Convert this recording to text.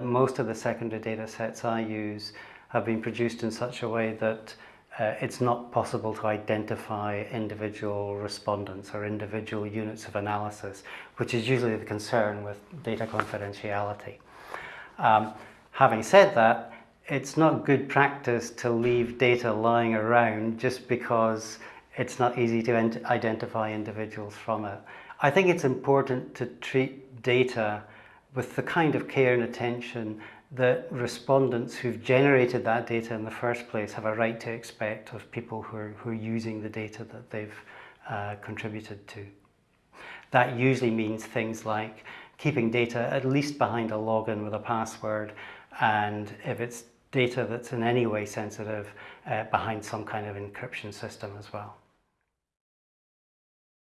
Most of the secondary data sets I use have been produced in such a way that uh, it's not possible to identify individual respondents or individual units of analysis, which is usually the concern with data confidentiality. Um, having said that, it's not good practice to leave data lying around just because it's not easy to identify individuals from it. I think it's important to treat data with the kind of care and attention that respondents who've generated that data in the first place have a right to expect of people who are, who are using the data that they've uh, contributed to. That usually means things like keeping data at least behind a login with a password and if it's data that's in any way sensitive uh, behind some kind of encryption system as well.